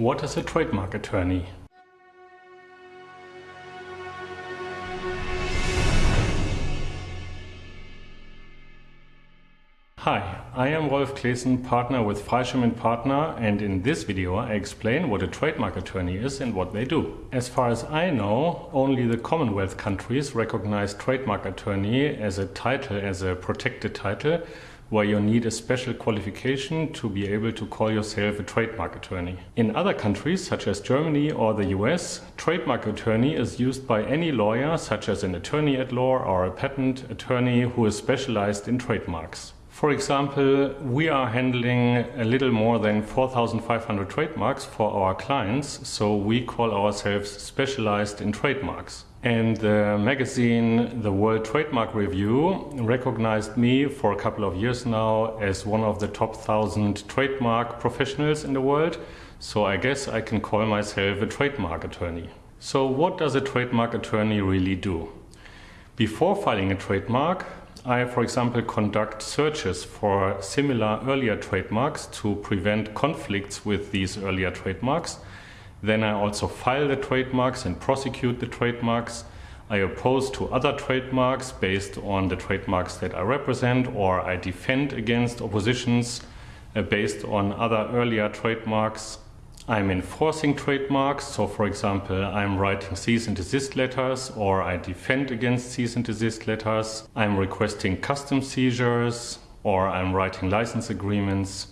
What is a trademark attorney? Hi, I am Rolf Claessen, partner with Freischem Partner and in this video I explain what a trademark attorney is and what they do. As far as I know, only the Commonwealth countries recognize trademark attorney as a title, as a protected title, where you need a special qualification to be able to call yourself a trademark attorney. In other countries, such as Germany or the US, trademark attorney is used by any lawyer, such as an attorney at law or a patent attorney who is specialized in trademarks. For example, we are handling a little more than 4,500 trademarks for our clients, so we call ourselves specialized in trademarks. And the magazine, the World Trademark Review, recognized me for a couple of years now as one of the top 1000 trademark professionals in the world. So I guess I can call myself a trademark attorney. So what does a trademark attorney really do? Before filing a trademark, I, for example, conduct searches for similar earlier trademarks to prevent conflicts with these earlier trademarks then I also file the trademarks and prosecute the trademarks. I oppose to other trademarks based on the trademarks that I represent, or I defend against oppositions uh, based on other earlier trademarks. I'm enforcing trademarks, so for example, I'm writing cease and desist letters, or I defend against cease and desist letters. I'm requesting custom seizures, or I'm writing license agreements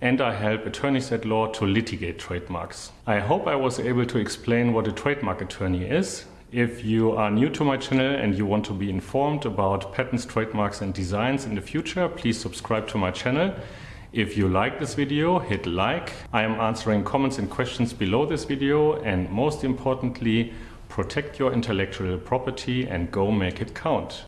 and I help attorneys at law to litigate trademarks. I hope I was able to explain what a trademark attorney is. If you are new to my channel and you want to be informed about patents, trademarks and designs in the future, please subscribe to my channel. If you like this video, hit like. I am answering comments and questions below this video and most importantly, protect your intellectual property and go make it count.